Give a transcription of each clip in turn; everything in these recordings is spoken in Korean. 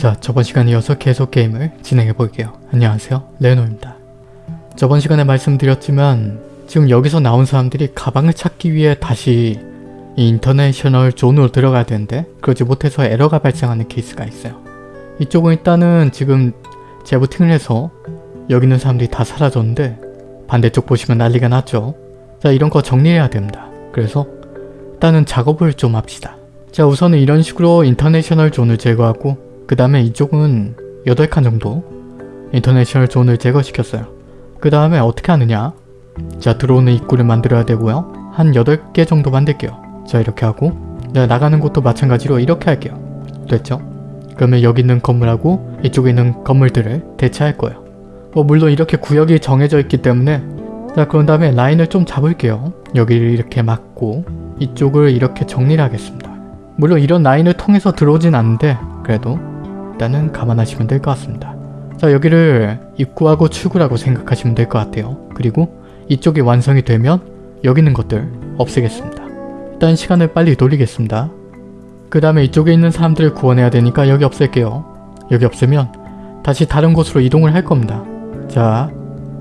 자 저번 시간에 이어서 계속 게임을 진행해 볼게요. 안녕하세요 레노입니다. 저번 시간에 말씀드렸지만 지금 여기서 나온 사람들이 가방을 찾기 위해 다시 이 international zone으로 들어가야 되는데 그러지 못해서 에러가 발생하는 케이스가 있어요. 이쪽은 일단은 지금 재부팅을 해서 여기 있는 사람들이 다 사라졌는데 반대쪽 보시면 난리가 났죠. 자 이런 거 정리해야 됩니다. 그래서 일단은 작업을 좀 합시다. 자 우선은 이런 식으로 international zone을 제거하고 그 다음에 이쪽은 8칸 정도 international zone을 제거시켰어요. 그 다음에 어떻게 하느냐 자 들어오는 입구를 만들어야 되고요. 한 8개 정도 만들게요. 자 이렇게 하고 자, 나가는 곳도 마찬가지로 이렇게 할게요. 됐죠? 그러면 여기 있는 건물하고 이쪽에 있는 건물들을 대체할 거예요. 뭐 물론 이렇게 구역이 정해져 있기 때문에 자 그런 다음에 라인을 좀 잡을게요. 여기를 이렇게 막고 이쪽을 이렇게 정리를 하겠습니다. 물론 이런 라인을 통해서 들어오진 않는데 그래도 일단은 감안하시면 될 것 같습니다. 자 여기를 입구하고 출구라고 생각하시면 될 것 같아요. 그리고 이쪽이 완성이 되면 여기 있는 것들 없애겠습니다. 일단 시간을 빨리 돌리겠습니다. 그 다음에 이쪽에 있는 사람들을 구원해야 되니까 여기 없앨게요. 여기 없애면 다시 다른 곳으로 이동을 할 겁니다. 자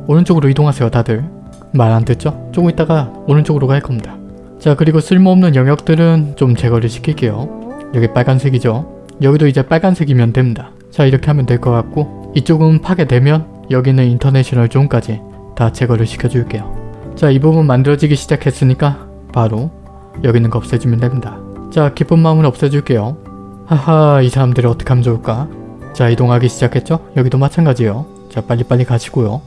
오른쪽으로 이동하세요 다들. 말 안 듣죠? 조금 있다가 오른쪽으로 갈 겁니다. 자 그리고 쓸모없는 영역들은 좀 제거를 시킬게요. 여기 빨간색이죠? 여기도 이제 빨간색이면 됩니다. 자 이렇게 하면 될 것 같고 이쪽은 파괴되면 여기는 인터내셔널 존까지 다 제거를 시켜줄게요. 자 이 부분 만들어지기 시작했으니까 바로 여기 있는 거 없애주면 됩니다. 자 기쁜 마음을 없애줄게요. 하하 이 사람들을 어떻게 하면 좋을까? 자 이동하기 시작했죠? 여기도 마찬가지예요. 자 빨리빨리 가시고요.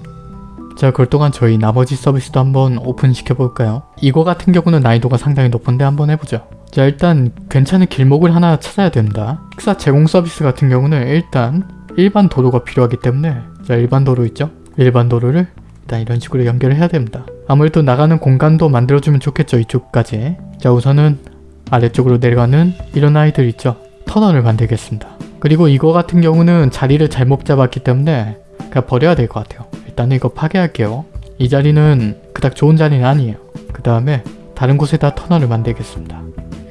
자 그럴 동안 저희 나머지 서비스도 한번 오픈시켜 볼까요? 이거 같은 경우는 난이도가 상당히 높은데 한번 해보죠. 자 일단 괜찮은 길목을 하나 찾아야 된다. 식사 제공 서비스 같은 경우는 일단 일반 도로가 필요하기 때문에 자 일반 도로 있죠? 일반 도로를 일단 이런 식으로 연결을 해야 됩니다. 아무래도 나가는 공간도 만들어주면 좋겠죠 이쪽까지. 자 우선은 아래쪽으로 내려가는 이런 아이들 있죠? 터널을 만들겠습니다. 그리고 이거 같은 경우는 자리를 잘못 잡았기 때문에 그냥 버려야 될 것 같아요. 일단은 이거 파괴할게요. 이 자리는 그닥 좋은 자리는 아니에요. 그 다음에 다른 곳에다 터널을 만들겠습니다.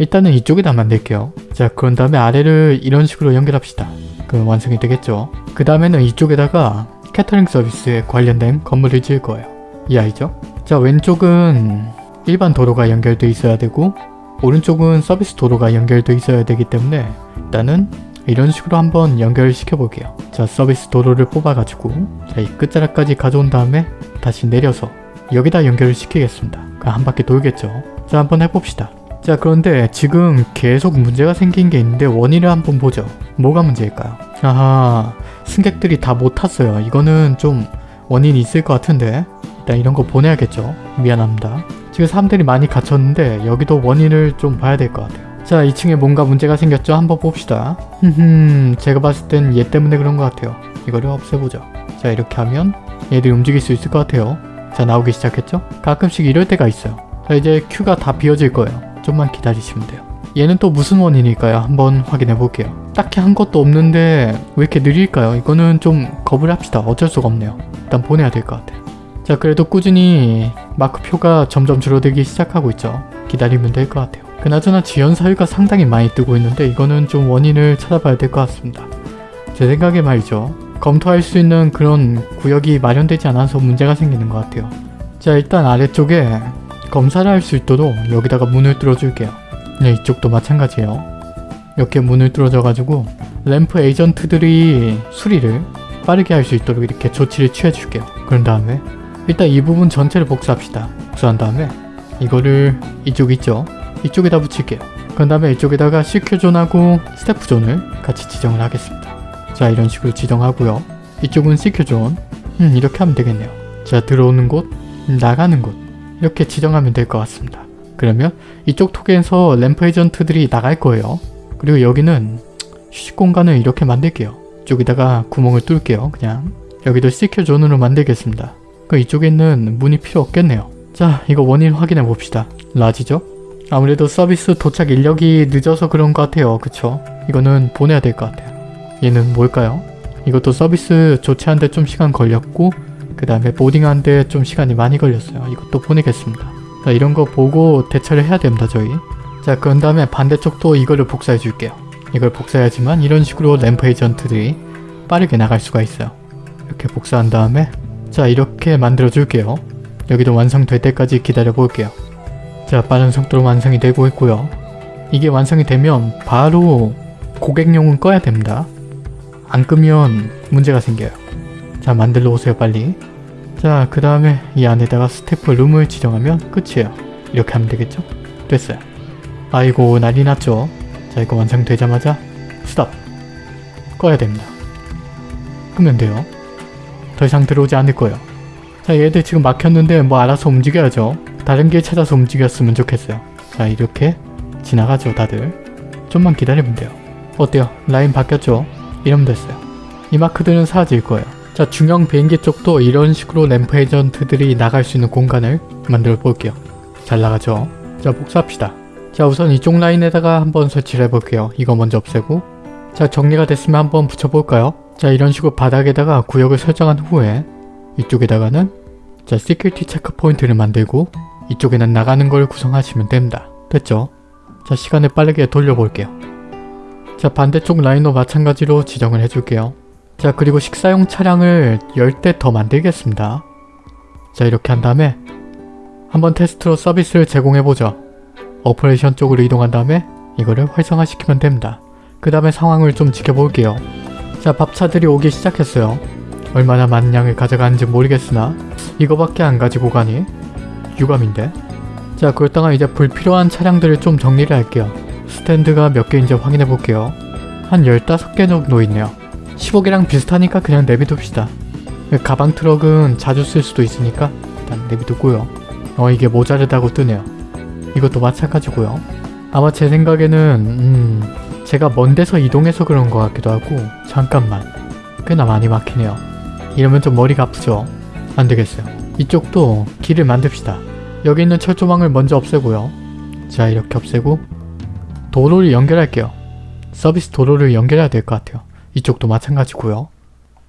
일단은 이쪽에다 만들게요. 자 그런 다음에 아래를 이런 식으로 연결합시다. 그럼 완성이 되겠죠. 그 다음에는 이쪽에다가 캐터링 서비스에 관련된 건물을 지을 거예요. 이 아이죠? 자 왼쪽은 일반 도로가 연결돼 있어야 되고 오른쪽은 서비스 도로가 연결돼 있어야 되기 때문에 일단은 이런 식으로 한번 연결을 시켜 볼게요. 자 서비스 도로를 뽑아가지고 자 이 끝자락까지 가져온 다음에 다시 내려서 여기다 연결을 시키겠습니다. 한 바퀴 돌겠죠. 자 한번 해봅시다. 자 그런데 지금 계속 문제가 생긴 게 있는데 원인을 한번 보죠. 뭐가 문제일까요? 아하 승객들이 다 못 탔어요. 이거는 좀 원인이 있을 것 같은데 일단 이런 거 보내야겠죠. 미안합니다. 지금 사람들이 많이 갇혔는데 여기도 원인을 좀 봐야 될 것 같아요. 자 2층에 뭔가 문제가 생겼죠? 한번 봅시다. 흠흠 제가 봤을 땐 얘 때문에 그런 것 같아요. 이거를 없애보죠. 자 이렇게 하면 얘들이 움직일 수 있을 것 같아요. 자 나오기 시작했죠? 가끔씩 이럴 때가 있어요. 자 이제 큐가 다 비어질 거예요. 좀만 기다리시면 돼요. 얘는 또 무슨 원인일까요? 한번 확인해 볼게요. 딱히 한 것도 없는데 왜 이렇게 느릴까요? 이거는 좀 겁을 합시다. 어쩔 수가 없네요. 일단 보내야 될 것 같아요. 자 그래도 꾸준히 마크표가 점점 줄어들기 시작하고 있죠. 기다리면 될 것 같아요. 그나저나 지연 사유가 상당히 많이 뜨고 있는데 이거는 좀 원인을 찾아봐야 될 것 같습니다. 제 생각에 말이죠. 검토할 수 있는 그런 구역이 마련되지 않아서 문제가 생기는 것 같아요. 자 일단 아래쪽에 검사를 할 수 있도록 여기다가 문을 뚫어줄게요. 네, 이쪽도 마찬가지예요. 이렇게 문을 뚫어줘가지고 램프 에이전트들이 수리를 빠르게 할 수 있도록 이렇게 조치를 취해줄게요. 그런 다음에 일단 이 부분 전체를 복사합시다. 복사한 다음에 이거를 이쪽 있죠? 이쪽에다 붙일게요. 그런 다음에 이쪽에다가 CQ존하고 스태프존을 같이 지정을 하겠습니다. 자 이런 식으로 지정하고요. 이쪽은 CQ존 음 이렇게 하면 되겠네요. 자 들어오는 곳, 나가는 곳 이렇게 지정하면 될 것 같습니다. 그러면 이쪽 톡에서 ramp agent들이 나갈 거예요. 그리고 여기는 휴식 공간을 이렇게 만들게요. 이쪽에다가 구멍을 뚫을게요. 그냥 여기도 secure 존으로 만들겠습니다. 그 이쪽에 있는 문이 필요 없겠네요. 자 이거 원인 확인해 봅시다. large죠? 아무래도 서비스 도착 인력이 늦어서 그런 것 같아요. 그쵸? 이거는 보내야 될 것 같아요. 얘는 뭘까요? 이것도 서비스 조치하는데 좀 시간 걸렸고 그 다음에 boarding하는데 좀 시간이 많이 걸렸어요. 이것도 보내겠습니다. 자, 이런 거 보고 대처를 해야 됩니다. 저희. 자 그런 다음에 반대쪽도 이거를 복사해 줄게요. 이걸 복사해야지만 이런 식으로 램프 에이전트들이 빠르게 나갈 수가 있어요. 이렇게 복사한 다음에 자 이렇게 만들어 줄게요. 여기도 완성될 때까지 기다려 볼게요. 자 빠른 속도로 완성이 되고 있고요. 이게 완성이 되면 바로 고객용은 꺼야 됩니다. 안 끄면 문제가 생겨요. 자 만들러 오세요 빨리. 자 그 다음에 이 안에다가 스태프 룸을 지정하면 끝이에요. 이렇게 하면 되겠죠? 됐어요. 아이고 난리 났죠? 자 이거 완성되자마자 스톱! 꺼야 됩니다. 끄면 돼요. 더 이상 들어오지 않을 거예요. 자 얘들 지금 막혔는데 뭐 알아서 움직여야죠. 다른 길 찾아서 움직였으면 좋겠어요. 자 이렇게 지나가죠 다들. 좀만 기다리면 돼요. 어때요? 라인 바뀌었죠? 이러면 됐어요. 이 마크들은 사라질 거예요. 자 중형 비행기 쪽도 이런 식으로 ramp agent들이 나갈 수 있는 공간을 만들어 볼게요. 잘 나가죠? 자 복사합시다. 자 우선 이쪽 라인에다가 한번 설치를 해볼게요. 이거 먼저 없애고 자 정리가 됐으면 한번 붙여볼까요? 자 이런 식으로 바닥에다가 구역을 설정한 후에 이쪽에다가는 자 security checkpoint를 만들고 이쪽에는 나가는 걸 구성하시면 됩니다. 됐죠? 자 시간을 빠르게 돌려볼게요. 자 반대쪽 라인도 마찬가지로 지정을 해줄게요. 자 그리고 식사용 차량을 10대 더 만들겠습니다. 자 이렇게 한 다음에 한번 테스트로 서비스를 제공해보죠. operation 쪽으로 이동한 다음에 이거를 활성화시키면 됩니다. 그 다음에 상황을 좀 지켜볼게요. 자 밥차들이 오기 시작했어요. 얼마나 많은 양을 가져가는지 모르겠으나 이거밖에 안 가지고 가니 유감인데 자 그렇다가 이제 불필요한 차량들을 좀 정리를 할게요. 스탠드가 몇 개인지 확인해 볼게요. 한 15개 정도 있네요. 15개랑 비슷하니까 그냥 내비둡시다. 가방 트럭은 자주 쓸 수도 있으니까 일단 내비두고요. 어 이게 모자르다고 뜨네요. 이것도 마찬가지고요. 아마 제 생각에는 음 제가 먼 데서 이동해서 그런 것 같기도 하고 잠깐만 꽤나 많이 막히네요. 이러면 좀 머리가 아프죠? 안되겠어요. 이쪽도 길을 만듭시다. 여기 있는 철조망을 먼저 없애고요. 자 이렇게 없애고 도로를 연결할게요. 서비스 도로를 연결해야 될 것 같아요. 이쪽도 마찬가지고요.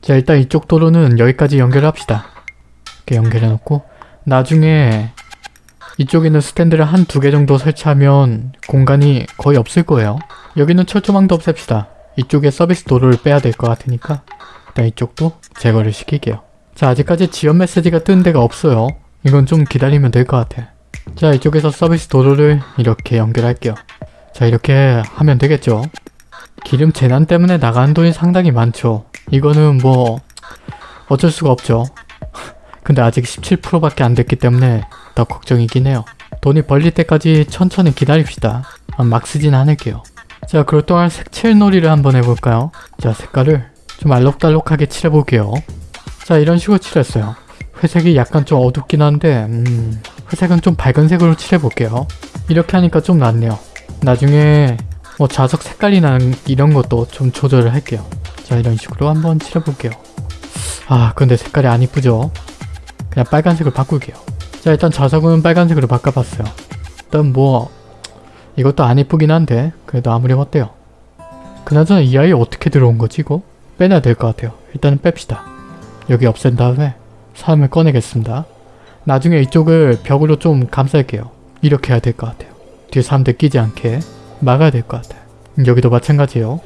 자 일단 이쪽 도로는 여기까지 연결합시다. 이렇게 연결해놓고 나중에 이쪽에 있는 스탠드를 한 두 개 정도 설치하면 공간이 거의 없을 거예요. 여기는 철조망도 없앱시다. 이쪽에 서비스 도로를 빼야 될 것 같으니까 일단 이쪽도 제거를 시킬게요. 자 아직까지 지연 메시지가 뜬 데가 없어요. 이건 좀 기다리면 될 것 같아. 자 이쪽에서 서비스 도로를 이렇게 연결할게요. 자 이렇게 하면 되겠죠. 기름 재난 때문에 나가는 돈이 상당히 많죠. 이거는 뭐 어쩔 수가 없죠. 근데 아직 17%밖에 안 됐기 때문에 더 걱정이긴 해요. 돈이 벌릴 때까지 천천히 기다립시다. 아, 막 쓰진 않을게요. 자 그럴 동안 색칠 놀이를 한번 해볼까요? 자 색깔을 좀 알록달록하게 칠해볼게요. 자 이런 식으로 칠했어요. 회색이 약간 좀 어둡긴 한데 음, 회색은 좀 밝은 색으로 칠해볼게요. 이렇게 하니까 좀 낫네요. 나중에 뭐 자석 색깔이나 이런 것도 좀 조절을 할게요. 자 이런 식으로 한번 칠해볼게요. 아 근데 색깔이 안 이쁘죠? 그냥 빨간색으로 바꿀게요. 자 일단 자석은 빨간색으로 바꿔봤어요. 일단 뭐 이것도 안 이쁘긴 한데 그래도 아무렴 어때요? 그나저나 이 아이 어떻게 들어온 거지 이거? 빼놔야 될 것 같아요. 일단은 뺍시다. 여기 없앤 다음에 사람을 꺼내겠습니다. 나중에 이쪽을 벽으로 좀 감쌀게요. 이렇게 해야 될 것 같아요. 뒤에 사람들 끼지 않게 막아야 될 것 같아요. 여기도 마찬가지예요.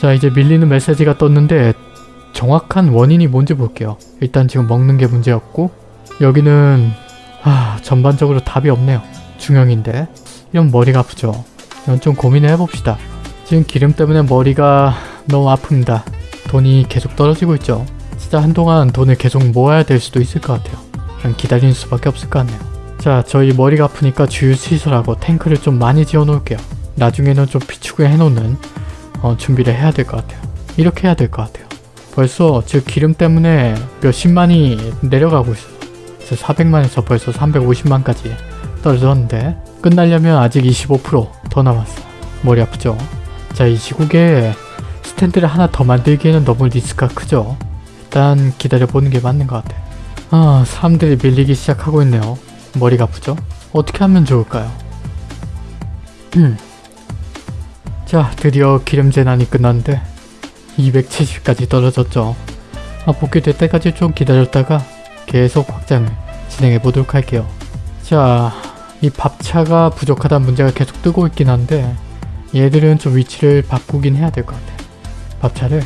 자 이제 밀리는 메시지가 떴는데 정확한 원인이 뭔지 볼게요. 일단 지금 먹는 게 문제였고 여기는 아 전반적으로 답이 없네요. 중형인데 이런 머리가 아프죠. 이건 좀 고민을 해봅시다. 지금 기름 때문에 머리가 너무 아픕니다. 돈이 계속 떨어지고 있죠. 진짜 한동안 돈을 계속 모아야 될 수도 있을 것 같아요. 그냥 기다리는 수밖에 없을 것 같네요. 자 저희 머리가 아프니까 주유 시설하고 탱크를 좀 많이 지어 놓을게요. 나중에는 좀 비축을 해놓는 어, 준비를 해야 될 것 같아요. 이렇게 해야 될 것 같아요. 벌써 즉 기름 때문에 몇십만이 내려가고 있어요. 400만에서 벌써 350만까지 떨어졌는데 끝나려면 아직 25%더 남았어. 머리 아프죠? 자 이 시국에 스탠드를 하나 더 만들기에는 너무 리스크가 크죠? 일단 기다려보는 게 맞는 것 같아. 아 사람들이 밀리기 시작하고 있네요. 머리가 아프죠? 어떻게 하면 좋을까요? 음. 자 드디어 기름 재난이 끝났는데 270까지 떨어졌죠. 아, 복귀될 때까지 좀 기다렸다가 계속 확장을 진행해 보도록 할게요. 자, 이 밥차가 부족하다는 문제가 계속 뜨고 있긴 한데 얘들은 좀 위치를 바꾸긴 해야 될 것 같아. 밥차를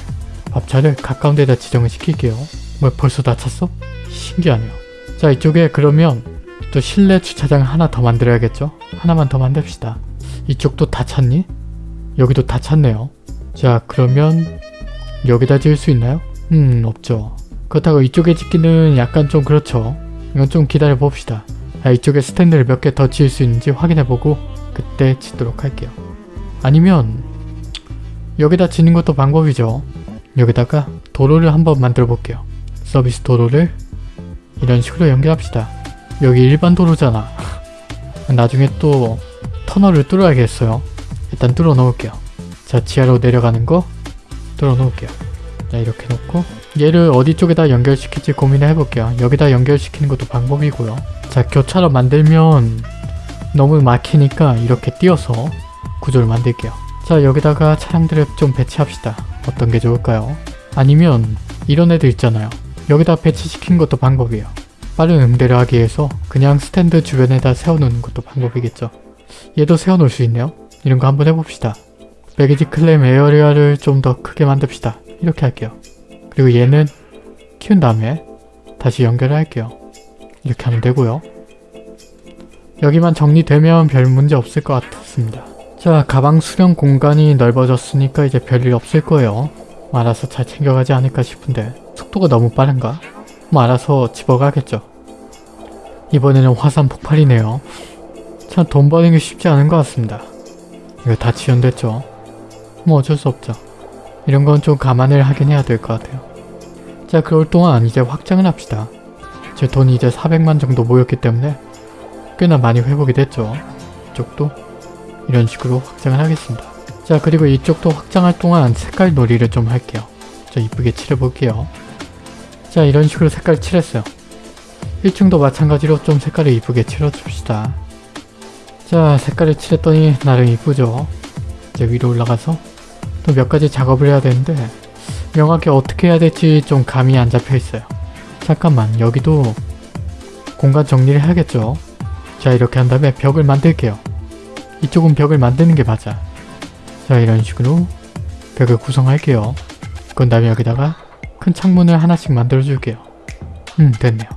밥차를 가까운 데다 지정을 시킬게요. 뭐 벌써 다 찼어? 신기하네요. 자 이쪽에 그러면 또 실내 주차장 하나 더 만들어야겠죠? 하나만 더 만듭시다. 이쪽도 다 찼니? 여기도 다 찼네요. 자 그러면 여기다 지을 수 있나요? 음 없죠. 그렇다고 이쪽에 짓기는 약간 좀 그렇죠. 이건 좀 기다려 봅시다. 아, 이쪽에 스탠드를 몇 개 더 지을 수 있는지 확인해보고 그때 짓도록 할게요. 아니면 여기다 짓는 것도 방법이죠. 여기다가 도로를 한번 만들어 볼게요. 서비스 도로를 이런 식으로 연결합시다. 여기 일반 도로잖아. 나중에 또 터널을 뚫어야겠어요. 일단 뚫어 놓을게요. 자 지하로 내려가는 거 뚫어 놓을게요. 자 이렇게 놓고 얘를 어디 쪽에다 연결시킬지 고민을 해볼게요. 여기다 연결시키는 것도 방법이고요. 자 교차로 만들면 너무 막히니까 이렇게 띄어서 구조를 만들게요. 자 여기다가 차량들을 좀 배치합시다. 어떤 게 좋을까요? 아니면 이런 애들 있잖아요. 여기다 배치시키는 것도 방법이에요. 빠른 응대를 하기 위해서 그냥 스탠드 주변에다 세워놓는 것도 방법이겠죠. 얘도 세워놓을 수 있네요. 이런 거 한번 해봅시다. baggage claim area를 좀 더 크게 만듭시다. 이렇게 할게요. 그리고 얘는 키운 다음에 다시 연결을 할게요. 이렇게 하면 되고요. 여기만 정리되면 별 문제 없을 것 같습니다. 자 가방 수령 공간이 넓어졌으니까 이제 별일 없을 거예요. 뭐 알아서 잘 챙겨가지 않을까 싶은데 속도가 너무 빠른가? 뭐 알아서 집어가겠죠. 이번에는 화산 폭발이네요. 참 돈 버는 게 쉽지 않은 것 같습니다. 이거 다 지연됐죠. 뭐 어쩔 수 없죠. 이런 건 좀 감안을 하긴 해야 될 것 같아요. 자 그럴 동안 이제 확장을 합시다. 제 돈이 이제 400만 정도 모였기 때문에 꽤나 많이 회복이 됐죠. 이쪽도 이런 식으로 확장을 하겠습니다. 자 그리고 이쪽도 확장할 동안 색깔 놀이를 좀 할게요. 자 이쁘게 칠해볼게요. 자 이런 식으로 색깔 칠했어요. 1층도 마찬가지로 좀 색깔을 이쁘게 칠해줍시다. 자 색깔을 칠했더니 나름 이쁘죠. 이제 위로 올라가서 또 몇 가지 작업을 해야 되는데 명확히 어떻게 해야 될지 좀 감이 안 잡혀 있어요. 잠깐만 여기도 공간 정리를 해야겠죠. 자 이렇게 한 다음에 벽을 만들게요. 이쪽은 벽을 만드는 게 맞아. 자 이런 식으로 벽을 구성할게요. 그런 다음에 여기다가 큰 창문을 하나씩 만들어 줄게요. 음 됐네요.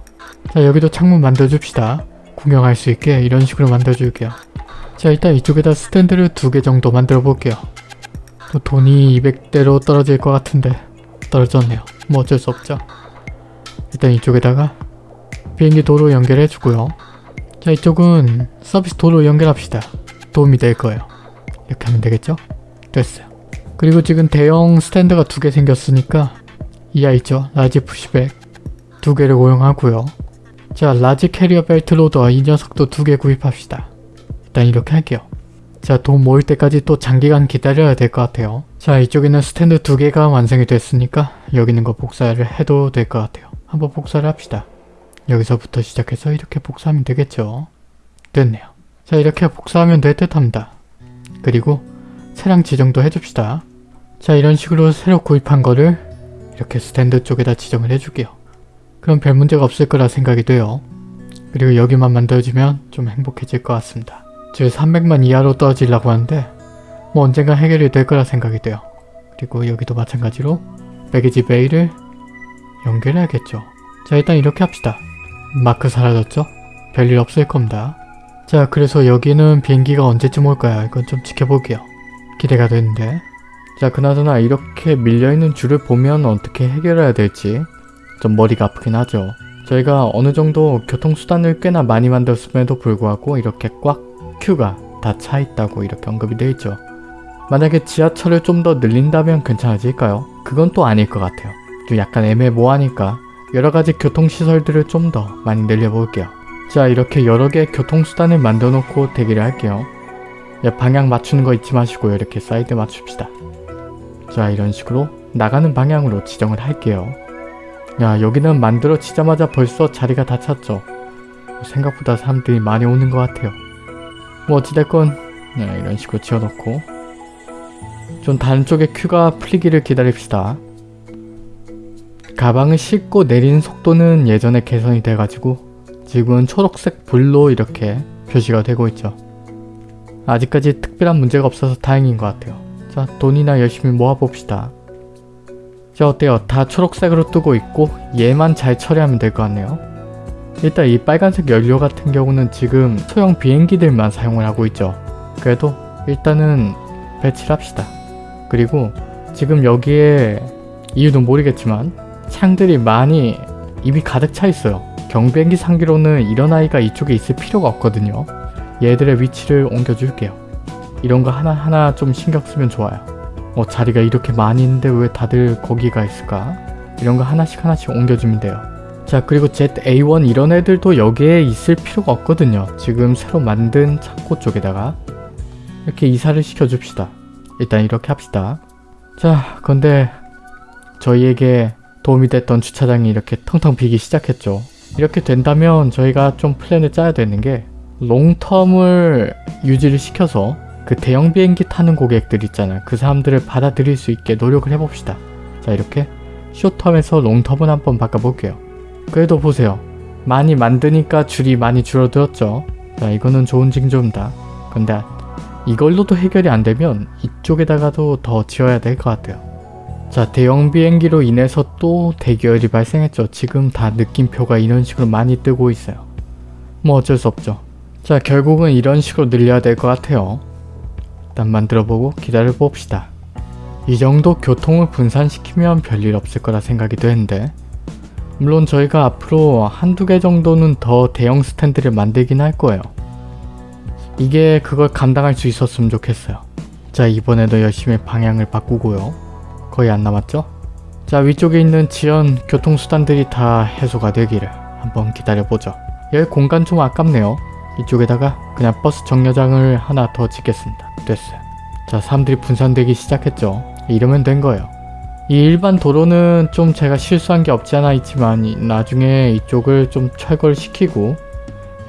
자 여기도 창문 만들어 줍시다. 구경할 수 있게 이런 식으로 만들어 줄게요. 자 일단 이쪽에다 스탠드를 두 개 정도 만들어 볼게요. 또 돈이 200대로 떨어질 것 같은데 떨어졌네요. 뭐 어쩔 수 없죠. 일단 이쪽에다가 비행기 도로 연결해 주고요. 자 이쪽은 서비스 도로 연결합시다. 도움이 될 거예요. 이렇게 하면 되겠죠? 됐어요. 그리고 지금 대형 스탠드가 두 개 생겼으니까 이거 있죠? large pushback 두 개를 고용하고요. 자 large carrier belt loader 이 녀석도 두 개 구입합시다. 일단 이렇게 할게요. 자 돈 모일 때까지 또 장기간 기다려야 될 것 같아요. 자 이쪽에는 스탠드 두 개가 완성이 됐으니까 여기 있는 거 복사를 해도 될 것 같아요. 한번 복사를 합시다. 여기서부터 시작해서 이렇게 복사하면 되겠죠. 됐네요. 자 이렇게 복사하면 될 듯 합니다. 그리고 차량 지정도 해줍시다. 자 이런 식으로 새로 구입한 거를 이렇게 스탠드 쪽에다 지정을 해줄게요. 그럼 별 문제가 없을 거라 생각이 돼요. 그리고 여기만 만들어주면 좀 행복해질 것 같습니다. 즉 300만 이하로 떨어지려고 하는데 뭐 언젠가 해결이 될 거라 생각이 돼요. 그리고 여기도 마찬가지로 배기지 베이를 연결해야겠죠. 자 일단 이렇게 합시다. 마크 사라졌죠? 별일 없을 겁니다. 자 그래서 여기는 비행기가 언제쯤 올까요? 이건 좀 지켜볼게요. 기대가 되는데 자 그나저나 이렇게 밀려있는 줄을 보면 어떻게 해결해야 될지 좀 머리가 아프긴 하죠. 저희가 어느 정도 교통수단을 꽤나 많이 만들었음에도 불구하고 이렇게 꽉 큐가 다 차 있다고 이렇게 언급이 되어 있죠. 만약에 지하철을 좀 더 늘린다면 괜찮아질까요? 그건 또 아닐 것 같아요. 좀 약간 애매모호하니까 여러가지 교통시설들을 좀 더 많이 늘려볼게요. 자 이렇게 여러 개의 교통수단을 만들어 놓고 대기를 할게요. 야, 방향 맞추는 거 잊지 마시고 이렇게 사이드 맞춥시다. 자 이런 식으로 나가는 방향으로 지정을 할게요. 야 여기는 만들어지자마자 벌써 자리가 다 찼죠. 생각보다 사람들이 많이 오는 것 같아요. 뭐 어찌됐건 네, 이런 식으로 지어놓고 좀 다른 쪽에 큐가 풀리기를 기다립시다. 가방을 싣고 내리는 속도는 예전에 개선이 돼가지고 지금은 초록색 불로 이렇게 표시가 되고 있죠. 아직까지 특별한 문제가 없어서 다행인 것 같아요. 자 돈이나 열심히 모아봅시다. 자 어때요? 다 초록색으로 뜨고 있고 얘만 잘 처리하면 될 것 같네요. 일단 이 빨간색 연료 같은 경우는 지금 소형 비행기들만 사용을 하고 있죠. 그래도 일단은 배치를 합시다. 그리고 지금 여기에 이유는 모르겠지만 창들이 많이 이미 가득 차 있어요. 경비행기 상기로는 이런 아이가 이쪽에 있을 필요가 없거든요. 얘들의 위치를 옮겨줄게요. 이런 거 하나하나 좀 신경 쓰면 좋아요. 어 자리가 이렇게 많이 있는데 왜 다들 거기가 있을까? 이런 거 하나씩 하나씩 옮겨주면 돼요. 자 그리고 ZA1 이런 애들도 여기에 있을 필요가 없거든요. 지금 새로 만든 창고 쪽에다가 이렇게 이사를 시켜줍시다. 일단 이렇게 합시다. 자 근데 저희에게 도움이 됐던 주차장이 이렇게 텅텅 비기 시작했죠. 이렇게 된다면 저희가 좀 플랜을 짜야 되는 게 롱텀을 유지를 시켜서 그 대형 비행기 타는 고객들 있잖아요. 그 사람들을 받아들일 수 있게 노력을 해봅시다. 자 이렇게 쇼텀에서 롱텀을 한번 바꿔볼게요. 그래도 보세요. 많이 만드니까 줄이 많이 줄어들었죠. 자 이거는 좋은 징조입니다. 근데 이걸로도 해결이 안 되면 이쪽에다가도 더 지어야 될 것 같아요. 자 대형 비행기로 인해서 또 대결이 발생했죠. 지금 다 느낌표가 이런 식으로 많이 뜨고 있어요. 뭐 어쩔 수 없죠. 자 결국은 이런 식으로 늘려야 될 것 같아요. 일단 만들어보고 기다려 봅시다. 이 정도 교통을 분산시키면 별일 없을 거라 생각이 되는데 물론 저희가 앞으로 한두 개 정도는 더 대형 스탠드를 만들긴 할 거예요. 이게 그걸 감당할 수 있었으면 좋겠어요. 자 이번에도 열심히 방향을 바꾸고요. 거의 안 남았죠? 자 위쪽에 있는 지연 교통수단들이 다 해소가 되기를 한번 기다려보죠. 여기 공간 좀 아깝네요. 이쪽에다가 그냥 버스 정류장을 하나 더 짓겠습니다. 됐어요. 자 사람들이 분산되기 시작했죠. 이러면 된 거예요. 이 일반 도로는 좀 제가 실수한 게 없지 않아 있지만 나중에 이쪽을 좀 철거를 시키고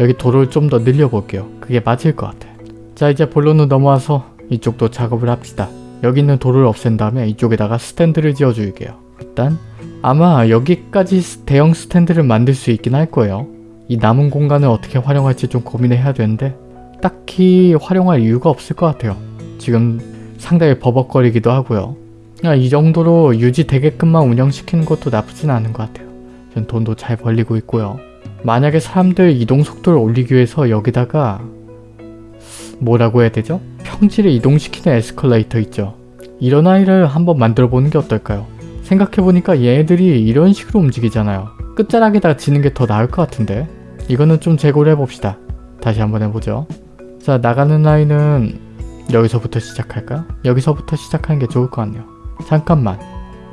여기 도로를 좀 더 늘려볼게요. 그게 맞을 것 같아요. 자 이제 본론으로 넘어와서 이쪽도 작업을 합시다. 여기 있는 도로를 없앤 다음에 이쪽에다가 스탠드를 지어줄게요. 일단 아마 여기까지 대형 스탠드를 만들 수 있긴 할 거예요. 이 남은 공간을 어떻게 활용할지 좀 고민을 해야 되는데 딱히 활용할 이유가 없을 것 같아요. 지금 상당히 버벅거리기도 하고요. 이 정도로 유지되게끔만 운영시키는 것도 나쁘진 않은 것 같아요. 전 돈도 잘 벌리고 있고요. 만약에 사람들 이동 속도를 올리기 위해서 여기다가 뭐라고 해야 되죠? 평지를 이동시키는 에스컬레이터 있죠. 이런 아이를 한번 만들어 보는 게 어떨까요? 생각해보니까 얘네들이 이런 식으로 움직이잖아요. 끝자락에다가 지는 게 더 나을 것 같은데 이거는 좀 재고를 해봅시다. 다시 한번 해보죠. 자 나가는 라인은 여기서부터 시작할까요? 여기서부터 시작하는 게 좋을 것 같네요. 잠깐만.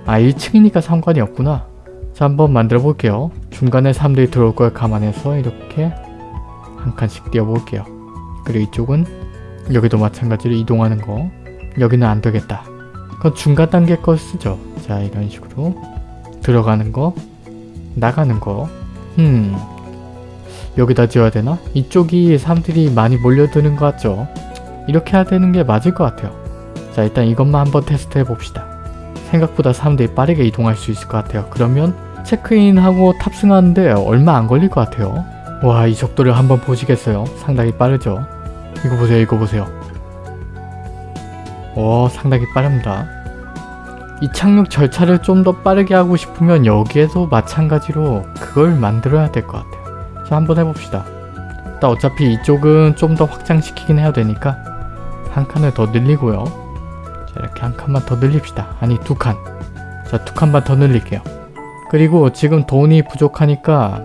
아 1층이니까 상관이 없구나. 자 한번 만들어 볼게요. 중간에 사람들이 들어올 걸 감안해서 이렇게 한 칸씩 띄워볼게요. 그리고 이쪽은 여기도 마찬가지로 이동하는 거 여기는 안 되겠다. 그건 중간 단계 걸 쓰죠. 자 이런 식으로 들어가는 거 나가는 거 음... 여기다 지어야 되나? 이쪽이 사람들이 많이 몰려드는 것 같죠? 이렇게 해야 되는 게 맞을 것 같아요. 자 일단 이것만 한번 테스트 해봅시다. 생각보다 사람들이 빠르게 이동할 수 있을 것 같아요. 그러면 체크인하고 탑승하는데 얼마 안 걸릴 것 같아요. 와 이 속도를 한번 보시겠어요? 상당히 빠르죠? 이거 보세요 이거 보세요. 오 상당히 빠릅니다. 이 착륙 절차를 좀 더 빠르게 하고 싶으면 여기에도 마찬가지로 그걸 만들어야 될 것 같아요. 자 한번 해봅시다. 일단 어차피 이쪽은 좀 더 확장시키긴 해야 되니까 한 칸을 더 늘리고요. 자 이렇게 한 칸만 더 늘립시다. 아니 두 칸. 자두 칸만 더 늘릴게요. 그리고 지금 돈이 부족하니까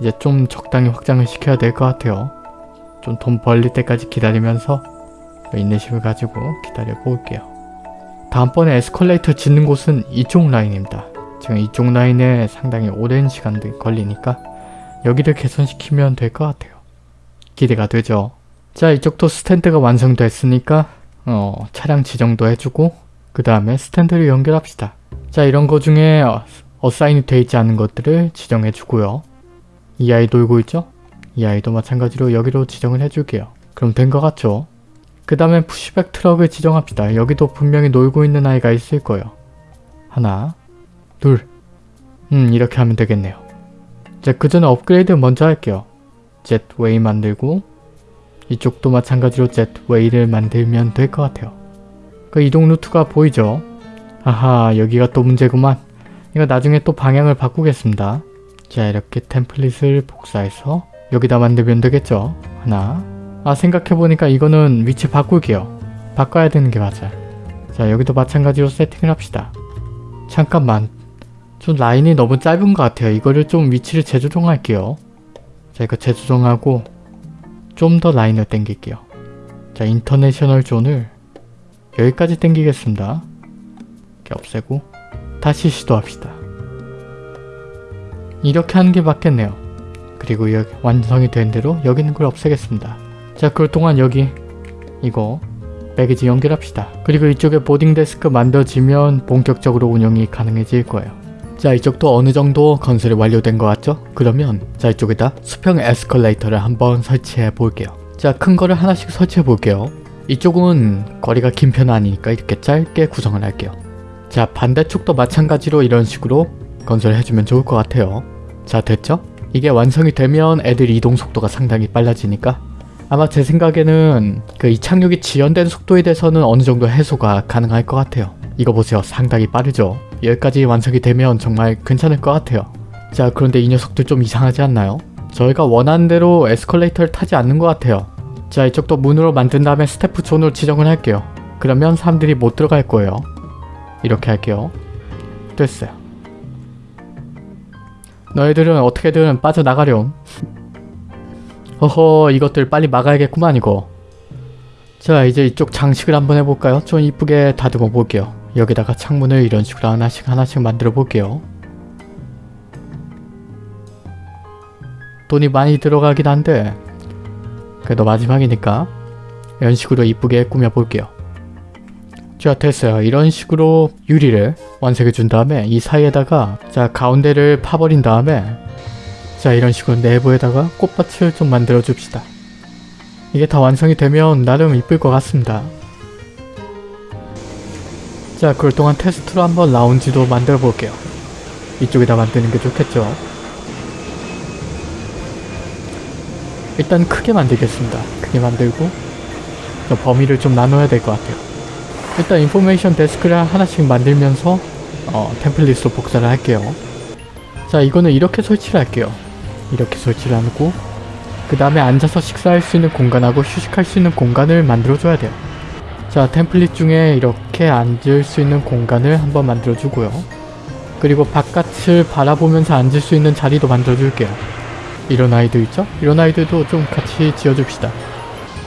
이제 좀 적당히 확장을 시켜야 될 것 같아요. 좀 돈 벌릴 때까지 기다리면서 인내심을 가지고 기다려 볼게요. 다음번에 에스컬레이터 짓는 곳은 이쪽 라인입니다. 지금 이쪽 라인에 상당히 오랜 시간이 걸리니까 여기를 개선시키면 될 것 같아요. 기대가 되죠. 자 이쪽도 스탠드가 완성됐으니까 어, 차량 지정도 해주고 그 다음에 스탠드를 연결합시다. 자 이런 거 중에 어사인이 되어 있지 않은 것들을 지정해 주고요. 이 아이 놀고 있죠? 이 아이도 마찬가지로 여기로 지정을 해줄게요. 그럼 된 것 같죠? 그 다음에 pushback 트럭을 지정합시다. 여기도 분명히 놀고 있는 아이가 있을 거예요. 하나, 둘, 음 이렇게 하면 되겠네요. 자, 그 전에 업그레이드 먼저 할게요. jetway 만들고 이쪽도 마찬가지로 jetway를 만들면 될 것 같아요. 그 이동 루트가 보이죠? 아하 여기가 또 문제구만. 이거 나중에 또 방향을 바꾸겠습니다. 자 이렇게 template을 복사해서 여기다 만들면 되겠죠? 하나 아 생각해보니까 이거는 위치 바꿀게요. 바꿔야 되는 게 맞아요. 자 여기도 마찬가지로 세팅을 합시다. 잠깐만 좀 라인이 너무 짧은 것 같아요. 이거를 좀 위치를 재조정할게요. 자 이거 재조정하고 좀 더 라인을 당길게요. 자 international zone을 여기까지 당기겠습니다. 이렇게 없애고 다시 시도합시다. 이렇게 하는 게 맞겠네요. 그리고 여기 완성이 된 대로 여기 있는 걸 없애겠습니다. 자 그럴 동안 여기 이거 배기지 연결합시다. 그리고 이쪽에 보딩 데스크 만들어지면 본격적으로 운영이 가능해질 거예요. 자 이쪽도 어느 정도 건설이 완료된 것 같죠? 그러면 자 이쪽에다 수평 에스컬레이터를 한번 설치해 볼게요. 자 큰 거를 하나씩 설치해 볼게요. 이쪽은 거리가 긴 편은 아니니까 이렇게 짧게 구성을 할게요. 자 반대쪽도 마찬가지로 이런 식으로 건설해주면 좋을 것 같아요. 자 됐죠? 이게 완성이 되면 애들 이동 속도가 상당히 빨라지니까 아마 제 생각에는 그 이착륙이 지연된 속도에 대해서는 어느 정도 해소가 가능할 것 같아요. 이거 보세요. 상당히 빠르죠? 여기까지 완성이 되면 정말 괜찮을 것 같아요. 자 그런데 이 녀석들 좀 이상하지 않나요? 저희가 원하는 대로 에스컬레이터를 타지 않는 것 같아요. 자 이쪽도 문으로 만든 다음에 staff zone으로 지정을 할게요. 그러면 사람들이 못 들어갈 거예요. 이렇게 할게요. 됐어요. 너희들은 어떻게든 빠져나가렴. 허허 이것들 빨리 막아야겠구만 이거. 자 이제 이쪽 장식을 한번 해볼까요? 좀 이쁘게 다듬어 볼게요. 여기다가 창문을 이런 식으로 하나씩 하나씩 만들어 볼게요. 돈이 많이 들어가긴 한데 그래도 마지막이니까 이런 식으로 이쁘게 꾸며 볼게요. 자 됐어요. 이런 식으로 유리를 완성해 준 다음에 이 사이에다가 자 가운데를 파버린 다음에 자 이런 식으로 내부에다가 꽃밭을 좀 만들어 줍시다. 이게 다 완성이 되면 나름 이쁠 것 같습니다. 자 그럴 동안 테스트로 한번 라운지도 만들어 볼게요. 이쪽에다 만드는 게 좋겠죠. 일단 크게 만들겠습니다. 크게 만들고 범위를 좀 나눠야 될 것 같아요. 일단 인포메이션 데스크를 하나씩 만들면서 어, 템플릿으로 복사를 할게요. 자 이거는 이렇게 설치를 할게요. 이렇게 설치를 하고 그 다음에 앉아서 식사할 수 있는 공간하고 휴식할 수 있는 공간을 만들어줘야 돼요. 자 템플릿 중에 이렇게 앉을 수 있는 공간을 한번 만들어주고요. 그리고 바깥을 바라보면서 앉을 수 있는 자리도 만들어줄게요. 이런 아이들 있죠? 이런 아이들도 좀 같이 지어줍시다.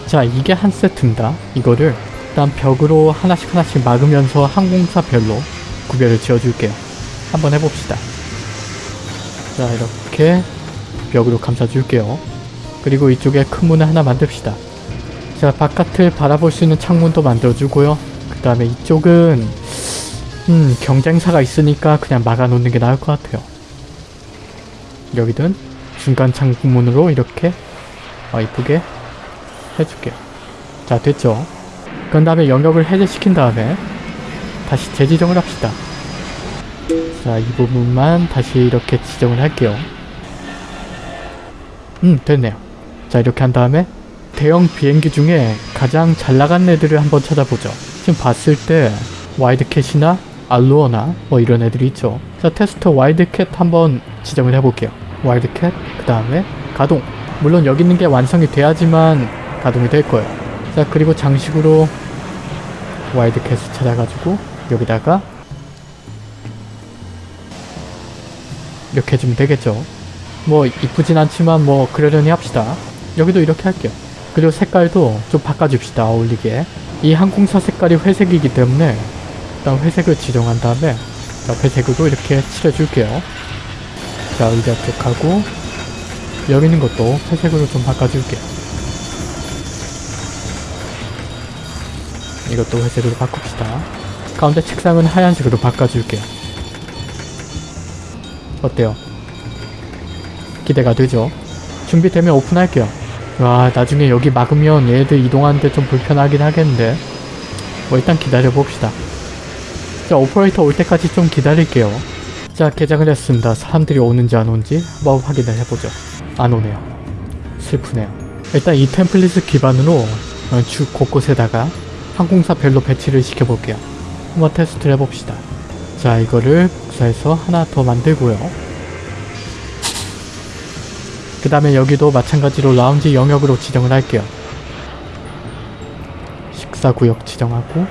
자 이게 한 세트입니다. 이거를 일단 벽으로 하나씩 하나씩 막으면서 항공사별로 구별을 지어줄게요. 한번 해봅시다. 자 이렇게 벽으로 감싸줄게요. 그리고 이쪽에 큰 문을 하나 만듭시다. 자 바깥을 바라볼 수 있는 창문도 만들어주고요. 그 다음에 이쪽은 음 경쟁사가 있으니까 그냥 막아놓는 게 나을 것 같아요. 여기든 중간 창문으로 이렇게 어, 이쁘게 해줄게요. 자 됐죠? 그 다음에 영역을 해제시킨 다음에 다시 재지정을 합시다. 자, 이 부분만 다시 이렇게 지정을 할게요. 음, 됐네요. 자, 이렇게 한 다음에 대형 비행기 중에 가장 잘 나간 애들을 한번 찾아보죠. 지금 봤을 때 와이드캣이나 알루어나 뭐 이런 애들이 있죠. 자, 테스터 와이드캣 한번 지정을 해볼게요. 와이드캣, 그 다음에 가동. 물론 여기 있는 게 완성이 돼야지만 가동이 될 거예요. 자, 그리고 장식으로 와이드캣을 찾아가지고 여기다가 이렇게 해주면 되겠죠. 뭐 이쁘진 않지만 뭐 그러려니 합시다. 여기도 이렇게 할게요. 그리고 색깔도 좀 바꿔줍시다. 어울리게. 이 항공사 색깔이 회색이기 때문에 일단 회색을 지정한 다음에 자, 회색으로 이렇게 칠해줄게요. 자 의자 쪽하고 여기 있는 것도 회색으로 좀 바꿔줄게요. 이것도 회색으로 바꿉시다. 가운데 책상은 하얀색으로 바꿔줄게요. 어때요? 기대가 되죠? 준비되면 오픈할게요. 와 나중에 여기 막으면 얘들 이동하는데 좀 불편하긴 하겠는데 뭐 일단 기다려봅시다. 자 오퍼레이터 올 때까지 좀 기다릴게요. 자 개장을 했습니다. 사람들이 오는지 안 오는지 한번 확인을 해보죠. 안 오네요. 슬프네요. 일단 이 template을 기반으로 어, 주 곳곳에다가 항공사 별로 배치를 시켜볼게요. 한번 테스트를 해봅시다. 자 이거를 복사해서 하나 더 만들고요. 그 다음에 여기도 마찬가지로 라운지 영역으로 지정을 할게요. 식사구역 지정하고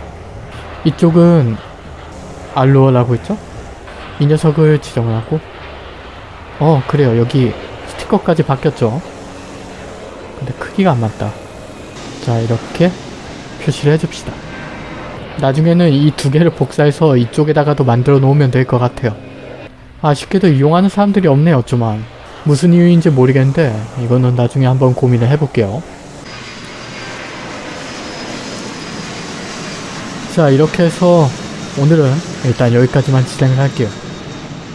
이쪽은 알로어라고 했죠? 이 녀석을 지정을 하고 어 그래요 여기 스티커까지 바뀌었죠? 근데 크기가 안 맞다. 자 이렇게 표시를 해줍시다. 나중에는 이 두 개를 복사해서 이쪽에다가도 만들어 놓으면 될 것 같아요. 아쉽게도 이용하는 사람들이 없네요 좀만. 무슨 이유인지 모르겠는데 이거는 나중에 한번 고민을 해볼게요. 자 이렇게 해서 오늘은 일단 여기까지만 진행을 할게요.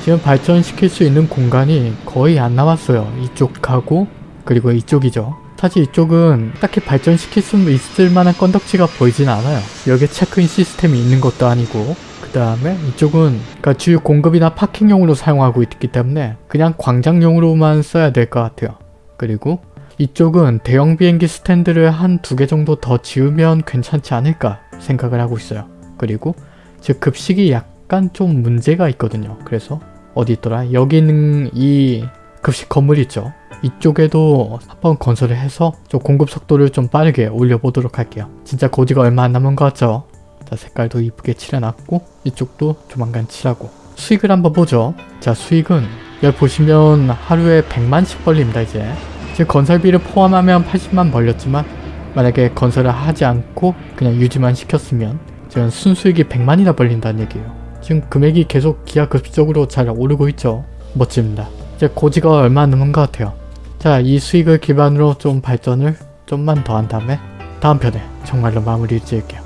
지금 발전시킬 수 있는 공간이 거의 안 남았어요. 이쪽하고 그리고 이쪽이죠. 사실 이쪽은 딱히 발전시킬 수 있을 만한 건덕지가 보이진 않아요. 여기에 체크인 시스템이 있는 것도 아니고 그 다음에 이쪽은 그러니까 주요 공급이나 파킹용으로 사용하고 있기 때문에 그냥 광장용으로만 써야 될 것 같아요. 그리고 이쪽은 대형 비행기 스탠드를 한 두 개 정도 더 지으면 괜찮지 않을까 생각을 하고 있어요. 그리고 즉 급식이 약간 좀 문제가 있거든요. 그래서 어디 있더라? 여기 있는 이 급식 건물 있죠? 이쪽에도 한번 건설을 해서 좀 공급 속도를 좀 빠르게 올려보도록 할게요. 진짜 고지가 얼마 안 남은 것 같죠? 자 색깔도 이쁘게 칠해놨고 이쪽도 조만간 칠하고 수익을 한번 보죠. 자 수익은 여기 보시면 하루에 100만씩 벌립니다 이제. 지금 건설비를 포함하면 80만 벌렸지만 만약에 건설을 하지 않고 그냥 유지만 시켰으면 지금 순수익이 100만이나 벌린다는 얘기예요. 지금 금액이 계속 기하급수적으로 잘 오르고 있죠. 멋집니다. 이제 고지가 얼마 안 남은 것 같아요. 자, 이 수익을 기반으로 좀 발전을 좀만 더 한 다음에 다음 편에 정말로 마무리를 지을게요.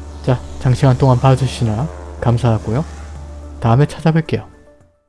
자, 장시간 동안 봐주시느라 감사하고요. 다음에 찾아뵐게요.